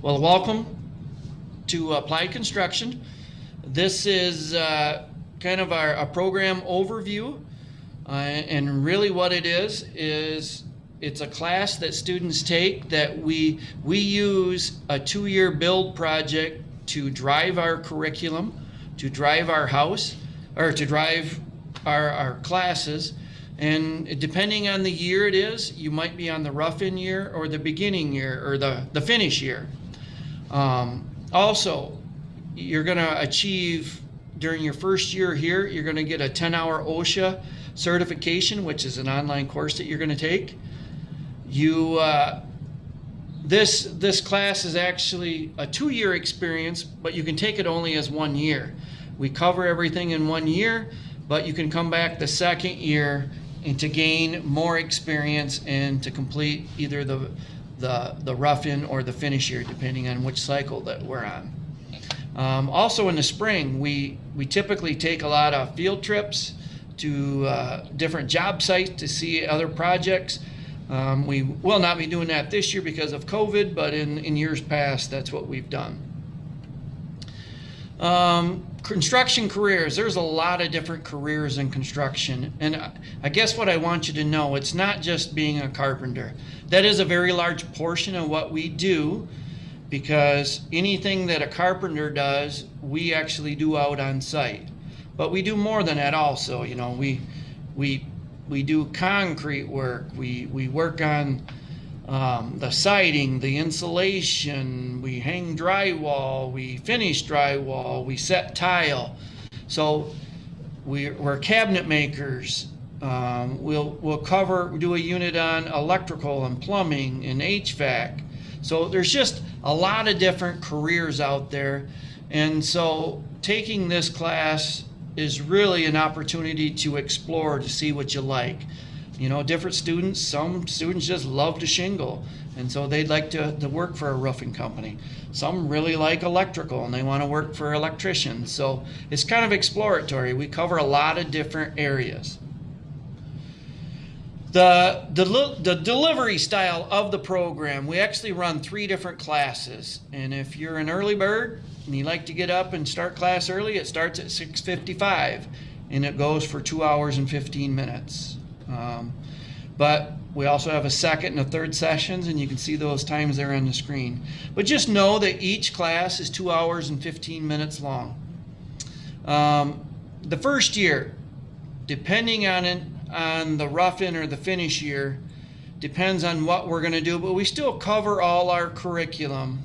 Well, welcome to Applied Construction. This is uh, kind of our a program overview. Uh, and really what it is, is it's a class that students take that we, we use a two-year build project to drive our curriculum, to drive our house, or to drive our, our classes. And depending on the year it is, you might be on the rough-in year or the beginning year or the, the finish year. Um, also, you're going to achieve during your first year here, you're going to get a 10 hour OSHA certification, which is an online course that you're going to take. You, uh, this, this class is actually a two year experience, but you can take it only as one year. We cover everything in one year, but you can come back the second year and to gain more experience and to complete either the the, the rough-in or the finish year, depending on which cycle that we're on. Um, also in the spring, we, we typically take a lot of field trips to uh, different job sites to see other projects. Um, we will not be doing that this year because of COVID, but in, in years past, that's what we've done. Um, construction careers, there's a lot of different careers in construction. And I guess what I want you to know, it's not just being a carpenter. That is a very large portion of what we do because anything that a carpenter does, we actually do out on site. But we do more than that also, you know, we, we, we do concrete work, we, we work on um, the siding, the insulation, we hang drywall, we finish drywall, we set tile. So we, we're cabinet makers. Um, we'll, we'll cover, do a unit on electrical and plumbing and HVAC. So there's just a lot of different careers out there. And so taking this class is really an opportunity to explore, to see what you like you know, different students, some students just love to shingle. And so they'd like to, to work for a roofing company. Some really like electrical and they want to work for electricians. So it's kind of exploratory. We cover a lot of different areas. The, the, the delivery style of the program, we actually run three different classes. And if you're an early bird and you like to get up and start class early, it starts at 6.55 and it goes for two hours and 15 minutes. Um, but we also have a second and a third sessions, and you can see those times there on the screen. But just know that each class is two hours and 15 minutes long. Um, the first year, depending on it, on the rough-in or the finish year, depends on what we're going to do, but we still cover all our curriculum.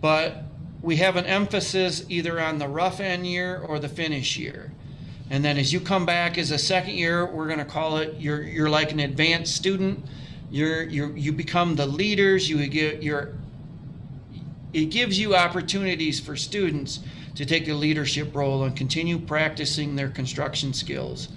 But we have an emphasis either on the rough-in year or the finish year. And then as you come back as a second year, we're going to call it you're you're like an advanced student. You're you you become the leaders. You get your it gives you opportunities for students to take a leadership role and continue practicing their construction skills.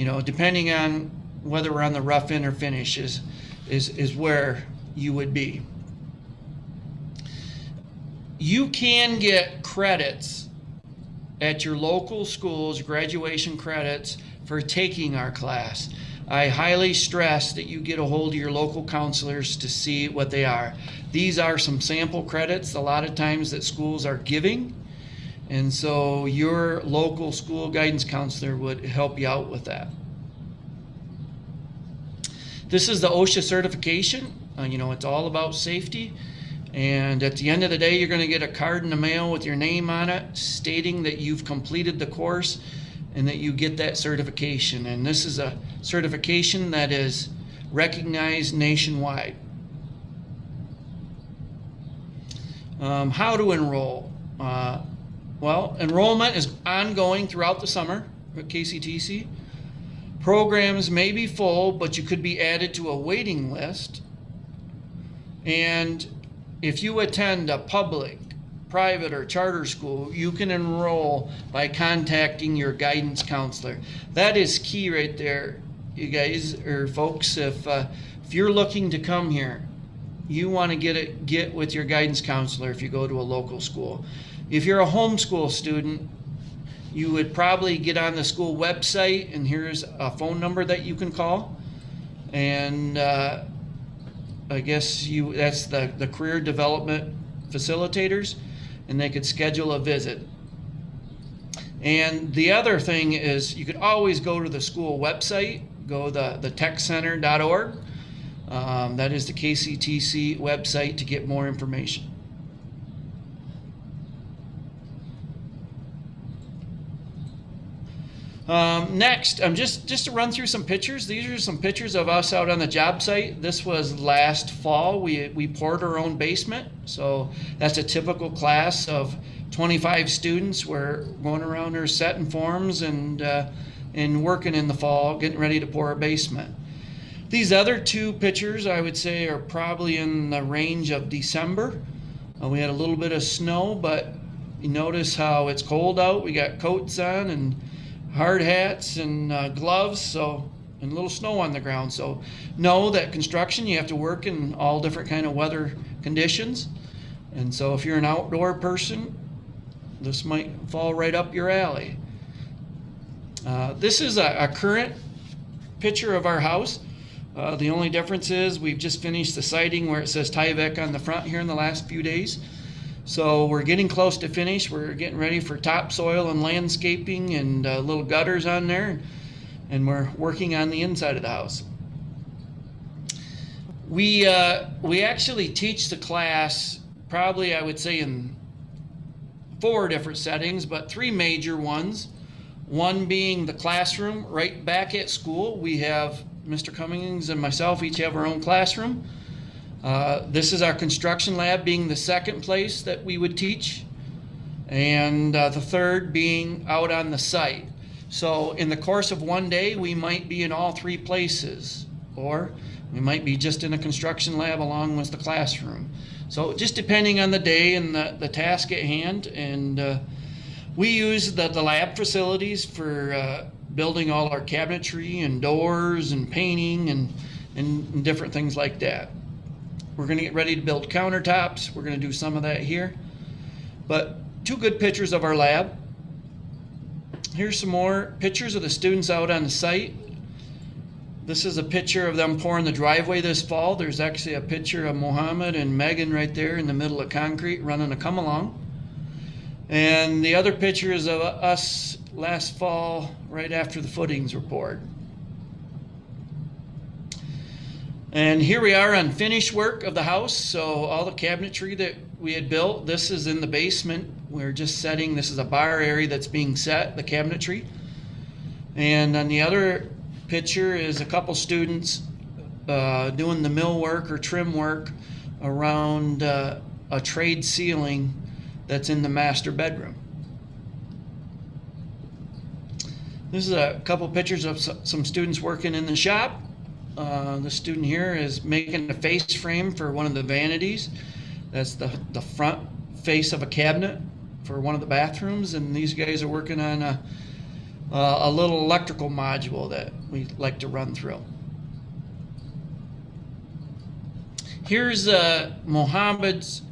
You know, depending on whether we're on the rough-in or finish is is is where you would be. You can get credits at your local schools graduation credits for taking our class. I highly stress that you get a hold of your local counselors to see what they are. These are some sample credits a lot of times that schools are giving. And so your local school guidance counselor would help you out with that. This is the OSHA certification. Uh, you know, it's all about safety. And at the end of the day, you're going to get a card in the mail with your name on it stating that you've completed the course and that you get that certification. And this is a certification that is recognized nationwide. Um, how to enroll? Uh, well, enrollment is ongoing throughout the summer at KCTC. Programs may be full, but you could be added to a waiting list. And if you attend a public, private, or charter school, you can enroll by contacting your guidance counselor. That is key right there, you guys or folks. If uh, if you're looking to come here, you want to get it get with your guidance counselor if you go to a local school. If you're a homeschool student, you would probably get on the school website and here's a phone number that you can call and uh, I guess you, that's the, the career development facilitators, and they could schedule a visit. And the other thing is you could always go to the school website, go the, the techcenter.org. Um, that is the KCTC website to get more information. Um, next, um, just just to run through some pictures. These are some pictures of us out on the job site. This was last fall. We we poured our own basement, so that's a typical class of 25 students. We're going around there setting forms and uh, and working in the fall, getting ready to pour a basement. These other two pictures, I would say, are probably in the range of December. Uh, we had a little bit of snow, but you notice how it's cold out. We got coats on and hard hats and uh, gloves so and a little snow on the ground. So know that construction you have to work in all different kind of weather conditions. And so if you're an outdoor person this might fall right up your alley. Uh, this is a, a, current picture of our house. Uh, the only difference is we've just finished the siding where it says Tyvek on the front here in the last few days so we're getting close to finish. We're getting ready for topsoil and landscaping and uh, little gutters on there. And we're working on the inside of the house. We, uh, we actually teach the class probably, I would say, in four different settings, but three major ones. One being the classroom right back at school. We have Mr. Cummings and myself each have our own classroom. Uh, this is our construction lab being the second place that we would teach and uh, the third being out on the site. So in the course of one day, we might be in all three places or we might be just in a construction lab along with the classroom. So just depending on the day and the, the task at hand and uh, we use the, the lab facilities for uh, building all our cabinetry and doors and painting and, and different things like that. We're going to get ready to build countertops. We're going to do some of that here. But two good pictures of our lab. Here's some more pictures of the students out on the site. This is a picture of them pouring the driveway this fall. There's actually a picture of Mohammed and Megan right there in the middle of concrete running a come along. And the other picture is of us last fall right after the footings were poured. And here we are on finished work of the house. So all the cabinetry that we had built, this is in the basement. We're just setting, this is a bar area that's being set, the cabinetry. And on the other picture is a couple students uh, doing the mill work or trim work around uh, a tray ceiling that's in the master bedroom. This is a couple pictures of some students working in the shop. Uh, the student here is making a face frame for one of the vanities. That's the, the front face of a cabinet for one of the bathrooms. And these guys are working on a, a little electrical module that we like to run through. Here's uh, Mohammed's.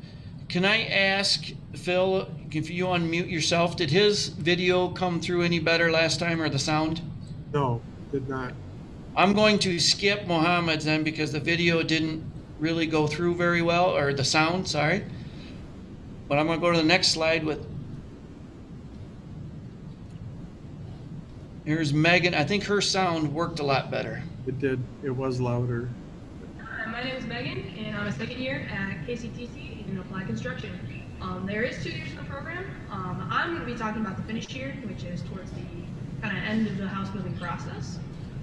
Can I ask Phil if you unmute yourself? Did his video come through any better last time or the sound? No, did not. I'm going to skip Mohammed's then because the video didn't really go through very well, or the sound, sorry. But I'm going to go to the next slide with. Here's Megan. I think her sound worked a lot better. It did. It was louder. Hi, my name is Megan, and I'm a second year at KCTC in Applied Construction. Um, there is two years in the program. Um, I'm going to be talking about the finished year, which is towards the kind of end of the house building process.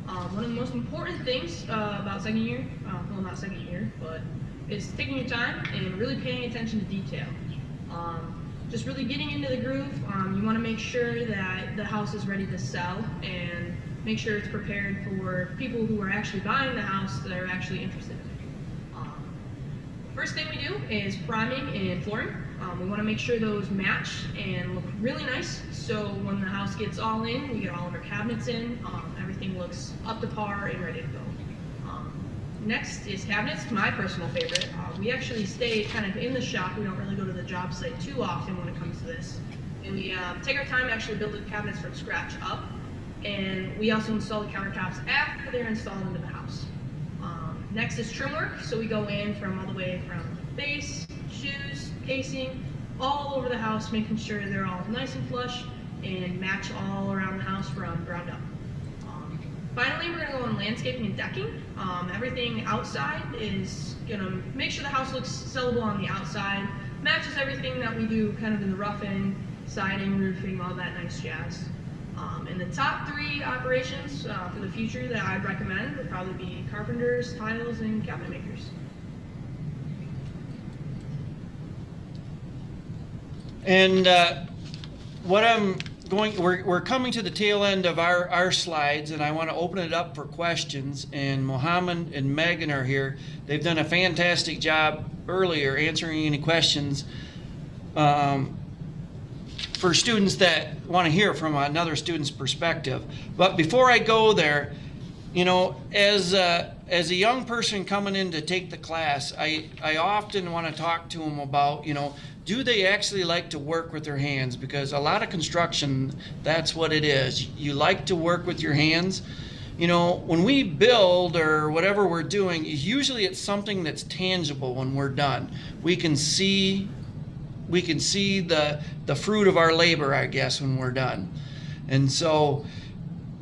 Um, one of the most important things uh, about second year, uh, well not second year, but it's taking your time and really paying attention to detail. Um, just really getting into the groove. Um, you want to make sure that the house is ready to sell and make sure it's prepared for people who are actually buying the house that are actually interested in it. Um, first thing we do is priming and flooring. Um, we want to make sure those match and look really nice so when the house gets all in, we get all of our cabinets in, um, everything looks up to par and ready to go. Um, next is cabinets, my personal favorite. Uh, we actually stay kind of in the shop. We don't really go to the job site too often when it comes to this. And we uh, take our time actually build the cabinets from scratch up. And we also install the countertops after they're installed into the house. Um, next is trim work. So we go in from all the way from base, shoes, casing, all over the house, making sure they're all nice and flush and match all around the house from ground up. Finally, we're gonna go on landscaping and decking. Um, everything outside is gonna make sure the house looks sellable on the outside, matches everything that we do kind of in the rough-in, siding, roofing, all that nice jazz. Um, and the top three operations uh, for the future that I'd recommend would probably be carpenters, tiles, and cabinet makers. And uh, what I'm going, we're, we're coming to the tail end of our, our slides, and I want to open it up for questions. And Mohammed and Megan are here. They've done a fantastic job earlier answering any questions um, for students that want to hear from another student's perspective. But before I go there, you know, as a, as a young person coming in to take the class, I, I often want to talk to them about, you know, do they actually like to work with their hands? Because a lot of construction, that's what it is. You like to work with your hands. You know, when we build or whatever we're doing, usually it's something that's tangible when we're done. We can see we can see the the fruit of our labor, I guess, when we're done. And so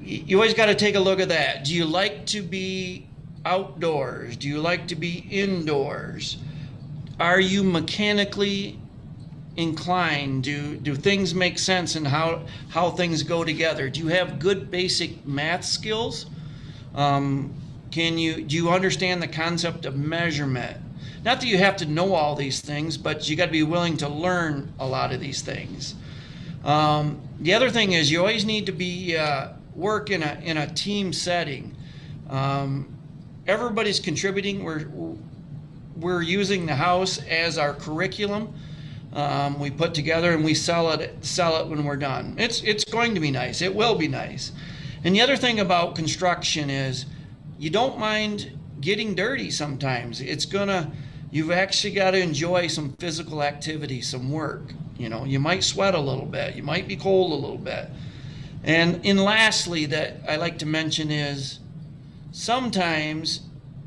you always got to take a look at that. Do you like to be outdoors? Do you like to be indoors? Are you mechanically inclined? Do do things make sense and how how things go together? Do you have good basic math skills? Um, can you do you understand the concept of measurement? Not that you have to know all these things, but you got to be willing to learn a lot of these things. Um, the other thing is you always need to be uh, work in a in a team setting. Um, everybody's contributing. We're we're using the house as our curriculum. Um, we put together and we sell it sell it when we're done. It's it's going to be nice. It will be nice. And the other thing about construction is you don't mind getting dirty sometimes. It's gonna you've actually got to enjoy some physical activity, some work. You know, you might sweat a little bit, you might be cold a little bit. And and lastly that I like to mention is sometimes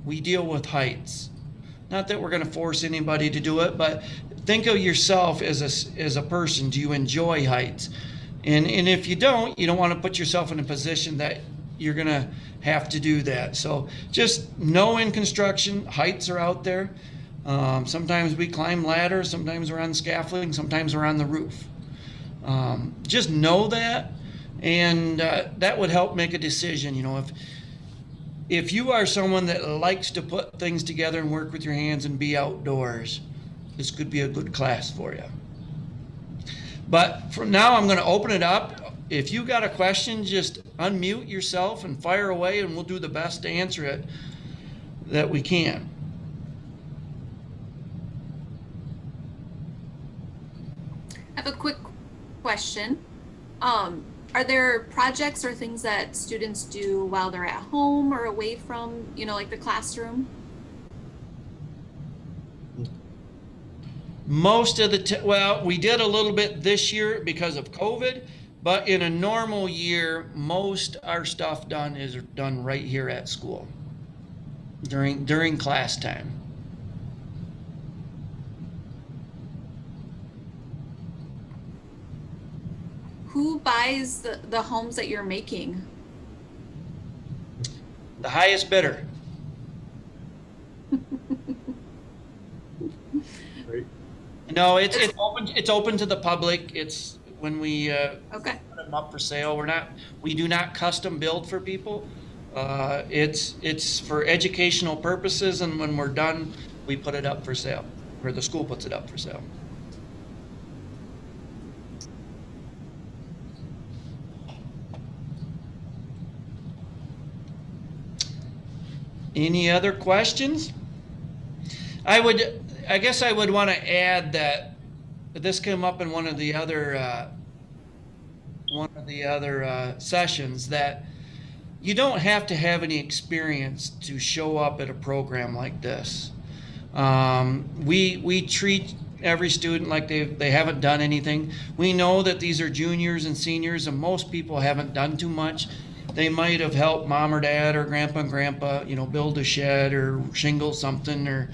we deal with heights. Not that we're going to force anybody to do it, but think of yourself as a, as a person. Do you enjoy heights? And, and if you don't, you don't want to put yourself in a position that you're going to have to do that. So just know in construction, heights are out there. Um, sometimes we climb ladders, sometimes we're on scaffolding, sometimes we're on the roof. Um, just know that, and uh, that would help make a decision. You know, if if you are someone that likes to put things together and work with your hands and be outdoors, this could be a good class for you. But from now, I'm going to open it up. If you got a question, just unmute yourself and fire away, and we'll do the best to answer it that we can. I have a quick question. Um, are there projects or things that students do while they're at home or away from, you know, like the classroom? Most of the, t- well, we did a little bit this year because of COVID, but in a normal year, most our stuff done is done right here at school during during class time. Who buys the, the homes that you're making? The highest bidder. No, it's it's open it's open to the public. It's when we uh, Okay. put them up for sale. We're not we do not custom build for people. Uh, it's it's for educational purposes, and when we're done, we put it up for sale, or the school puts it up for sale. Any other questions? I would, I guess I would want to add that this came up in one of the other, uh, one of the other uh, sessions that you don't have to have any experience to show up at a program like this. Um, we we treat every student like they they haven't done anything. We know that these are juniors and seniors, and most people haven't done too much. they might have helped mom or dad or grandpa and grandpa, you know, build a shed or shingle something or,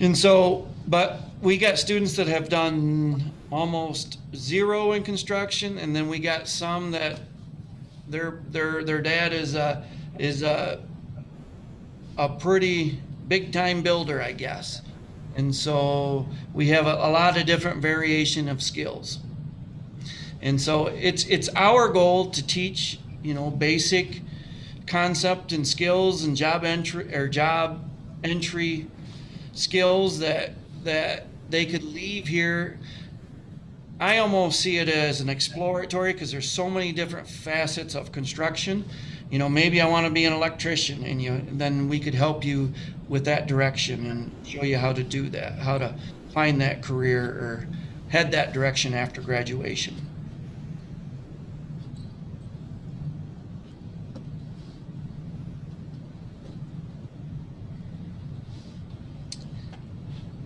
and so, but we got students that have done almost zero in construction, and then we got some that their their their dad is a is a a pretty big time builder, I guess. And so we have a, a lot of different variation of skills. And so it's it's our goal to teach, you know, basic concept and skills and job entry or job entry skills that that they could leave here. I almost see it as an exploratory because there's so many different facets of construction. You know, maybe I want to be an electrician, and you then we could help you with that direction and show you how to do that, how to find that career or head that direction after graduation.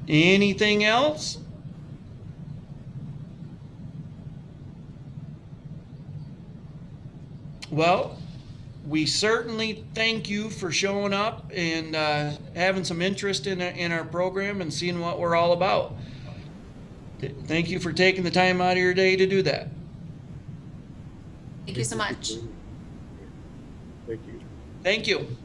Anything else? Well, we certainly thank you for showing up and uh, having some interest in, in our program and seeing what we're all about. Thank you for taking the time out of your day to do that. Thank you so much. Thank you. Thank you.